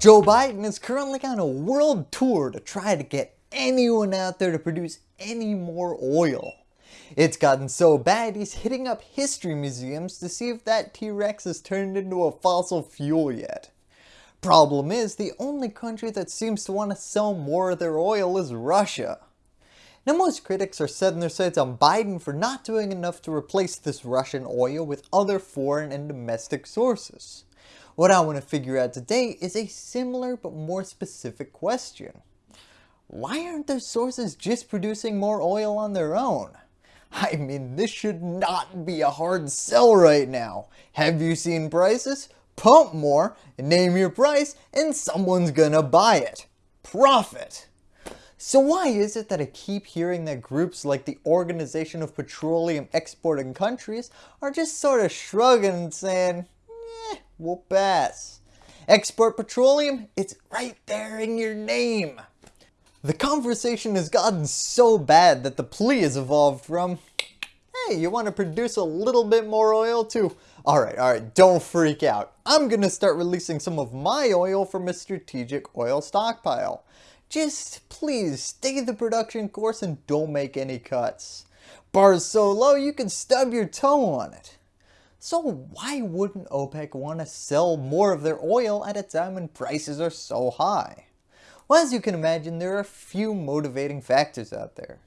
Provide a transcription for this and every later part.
Joe Biden is currently on a world tour to try to get anyone out there to produce any more oil. It's gotten so bad he's hitting up history museums to see if that T-Rex has turned into a fossil fuel yet. Problem is, the only country that seems to want to sell more of their oil is Russia. Now most critics are setting their sights on Biden for not doing enough to replace this Russian oil with other foreign and domestic sources. What I want to figure out today is a similar but more specific question. Why aren't their sources just producing more oil on their own? I mean this should not be a hard sell right now. Have you seen prices? Pump more, name your price, and someone's gonna buy it. Profit! So why is it that I keep hearing that groups like the Organization of Petroleum Exporting Countries are just sort of shrugging and saying, eh, will pass. Export petroleum, it's right there in your name. The conversation has gotten so bad that the plea has evolved from, hey, you want to produce a little bit more oil too? Alright, alright, don't freak out. I'm going to start releasing some of my oil from a strategic oil stockpile. Just please stay the production course and don't make any cuts. Bar's so low you can stub your toe on it. So why wouldn't OPEC want to sell more of their oil at a time when prices are so high? Well, as you can imagine, there are a few motivating factors out there.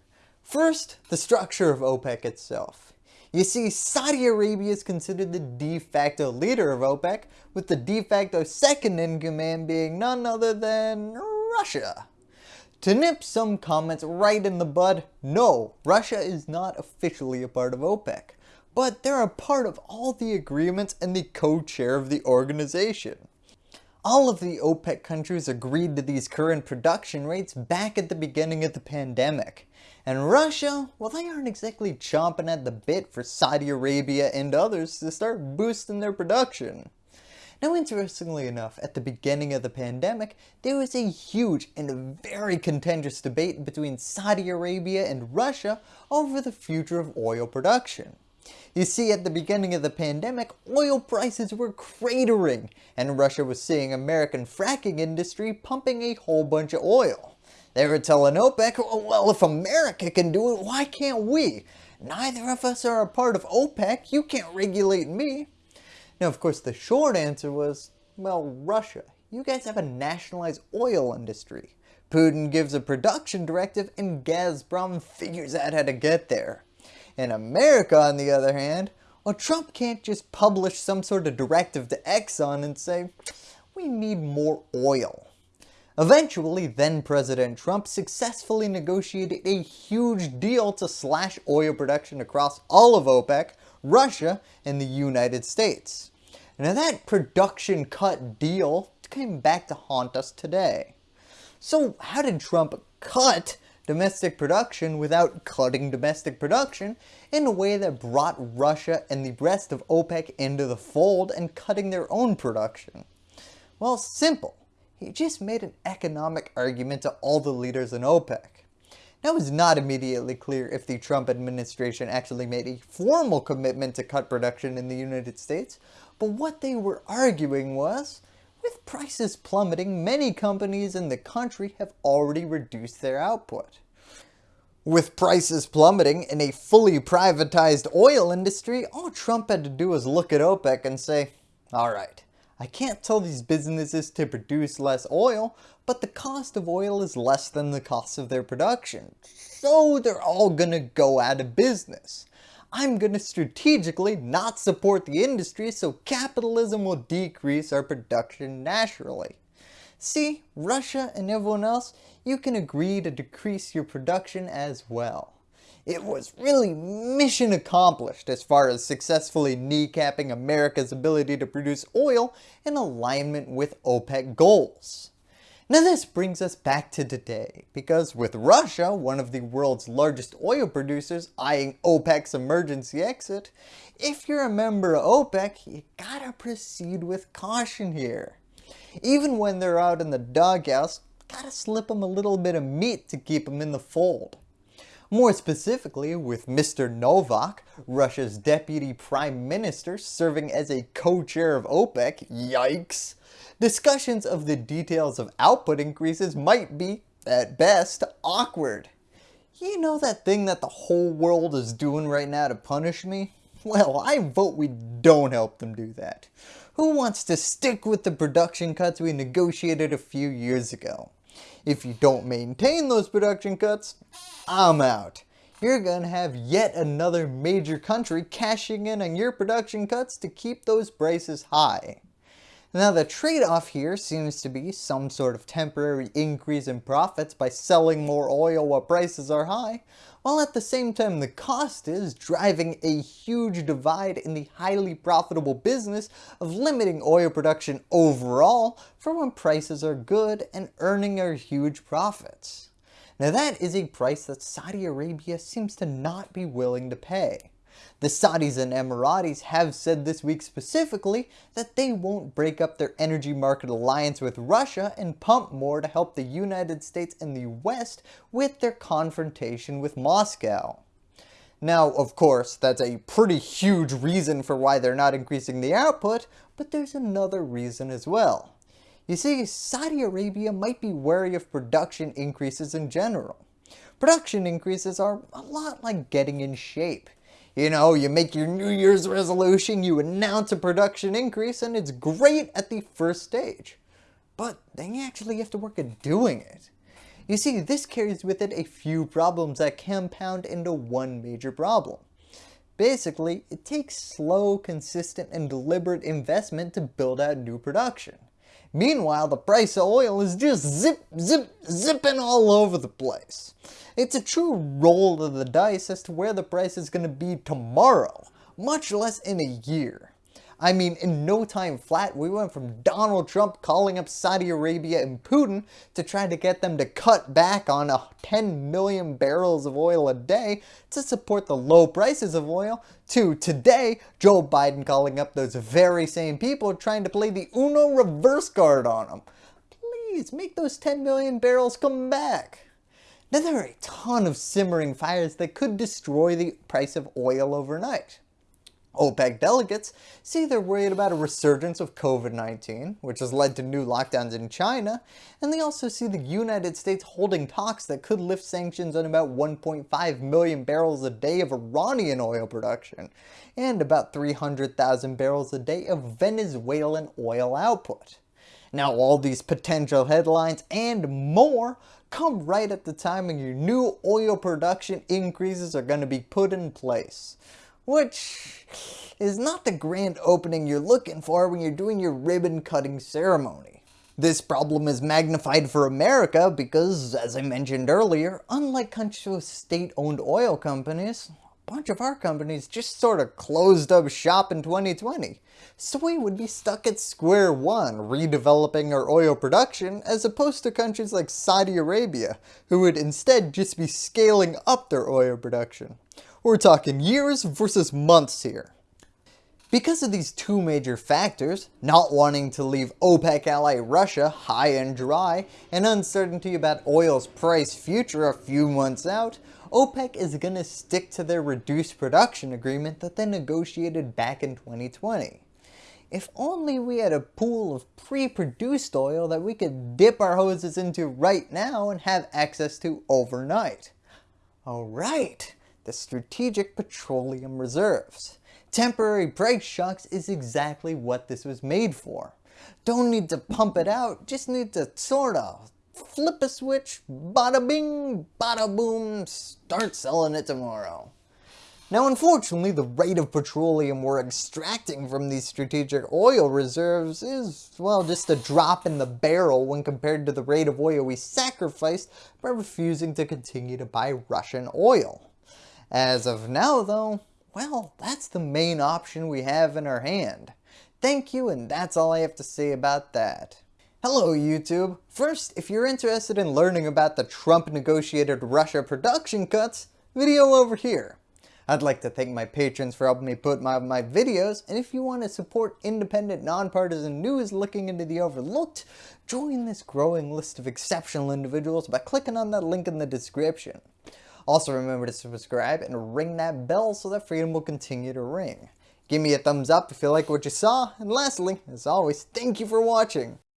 First, the structure of OPEC itself. You see, Saudi Arabia is considered the de facto leader of OPEC, with the de facto second in command being none other than Russia. To nip some comments right in the bud, no, Russia is not officially a part of OPEC but they're a part of all the agreements and the co-chair of the organization. All of the OPEC countries agreed to these current production rates back at the beginning of the pandemic. And Russia, well they aren't exactly chomping at the bit for Saudi Arabia and others to start boosting their production. Now interestingly enough, at the beginning of the pandemic, there was a huge and very contentious debate between Saudi Arabia and Russia over the future of oil production. You see, at the beginning of the pandemic, oil prices were cratering, and Russia was seeing American fracking industry pumping a whole bunch of oil. They were telling OPEC, oh, well, if America can do it, why can't we? Neither of us are a part of OPEC, you can't regulate me. Now, of course, the short answer was, well, Russia, you guys have a nationalized oil industry. Putin gives a production directive and Gazprom figures out how to get there. In America, on the other hand, well, Trump can't just publish some sort of directive to Exxon and say, we need more oil. Eventually, then President Trump successfully negotiated a huge deal to slash oil production across all of OPEC, Russia, and the United States. Now that production cut deal came back to haunt us today. So how did Trump cut domestic production without cutting domestic production in a way that brought Russia and the rest of OPEC into the fold and cutting their own production? Well, simple. He just made an economic argument to all the leaders in OPEC. Now it's not immediately clear if the Trump administration actually made a formal commitment to cut production in the United States, but what they were arguing was, with prices plummeting, many companies in the country have already reduced their output. With prices plummeting in a fully privatized oil industry, all Trump had to do was look at OPEC and say, alright, I can't tell these businesses to produce less oil, but the cost of oil is less than the cost of their production, so they're all gonna go out of business. I'm going to strategically not support the industry so capitalism will decrease our production naturally. See, Russia and everyone else, you can agree to decrease your production as well. It was really mission accomplished as far as successfully kneecapping America's ability to produce oil in alignment with OPEC goals. Now this brings us back to today, because with Russia, one of the world's largest oil producers, eyeing OPEC's emergency exit, if you're a member of OPEC, you gotta proceed with caution here. Even when they're out in the doghouse, gotta slip them a little bit of meat to keep them in the fold. More specifically, with Mr. Novak, Russia's deputy prime minister serving as a co-chair of OPEC, yikes, discussions of the details of output increases might be, at best, awkward. You know that thing that the whole world is doing right now to punish me? Well, I vote we don't help them do that. Who wants to stick with the production cuts we negotiated a few years ago? If you don't maintain those production cuts, I'm out. You're gonna have yet another major country cashing in on your production cuts to keep those prices high. Now the trade-off here seems to be some sort of temporary increase in profits by selling more oil while prices are high, while at the same time the cost is driving a huge divide in the highly profitable business of limiting oil production overall for when prices are good and earning our huge profits. Now that is a price that Saudi Arabia seems to not be willing to pay. The Saudis and Emiratis have said this week specifically that they won't break up their energy market alliance with Russia and pump more to help the United States and the West with their confrontation with Moscow. Now, of course, that's a pretty huge reason for why they're not increasing the output, but there's another reason as well. You see, Saudi Arabia might be wary of production increases in general. Production increases are a lot like getting in shape. You know, you make your New Year's resolution, you announce a production increase, and it's great at the first stage. But then you actually have to work at doing it. You see, this carries with it a few problems that compound into one major problem. Basically, it takes slow, consistent, and deliberate investment to build out new production. Meanwhile, the price of oil is just zip, zip, zipping all over the place. It's a true roll of the dice as to where the price is going to be tomorrow, much less in a year. I mean, in no time flat, we went from Donald Trump calling up Saudi Arabia and Putin to try to get them to cut back on 10 million barrels of oil a day to support the low prices of oil, to today, Joe Biden calling up those very same people trying to play the Uno reverse card on them. Please, make those 10 million barrels come back. Now there are a ton of simmering fires that could destroy the price of oil overnight. OPEC delegates say they're worried about a resurgence of COVID-19, which has led to new lockdowns in China, and they also see the United States holding talks that could lift sanctions on about 1.5 million barrels a day of Iranian oil production, and about 300,000 barrels a day of Venezuelan oil output. Now all these potential headlines and more come right at the time when your new oil production increases are going to be put in place which is not the grand opening you're looking for when you're doing your ribbon cutting ceremony. This problem is magnified for America because, as I mentioned earlier, unlike countries with state-owned oil companies, a bunch of our companies just sort of closed up shop in 2020. So we would be stuck at square one redeveloping our oil production as opposed to countries like Saudi Arabia who would instead just be scaling up their oil production. We're talking years versus months here. Because of these two major factors, not wanting to leave OPEC ally Russia high and dry, and uncertainty about oil's price future a few months out, OPEC is going to stick to their reduced production agreement that they negotiated back in 2020. If only we had a pool of pre-produced oil that we could dip our hoses into right now and have access to overnight. Alright, the Strategic Petroleum Reserves. Temporary price shocks is exactly what this was made for. Don't need to pump it out, just need to sort of flip a switch, bada bing, bada boom, start selling it tomorrow. Now unfortunately the rate of petroleum we're extracting from these strategic oil reserves is, well, just a drop in the barrel when compared to the rate of oil we sacrificed by refusing to continue to buy Russian oil. As of now though, well, that's the main option we have in our hand. Thank you and that's all I have to say about that. Hello YouTube! First, if you're interested in learning about the Trump negotiated Russia production cuts, video over here. I'd like to thank my patrons for helping me put my, my videos, and if you want to support independent, nonpartisan news looking into the overlooked, join this growing list of exceptional individuals by clicking on that link in the description. Also remember to subscribe and ring that bell so that freedom will continue to ring. Give me a thumbs up if you like what you saw, and lastly, as always, thank you for watching.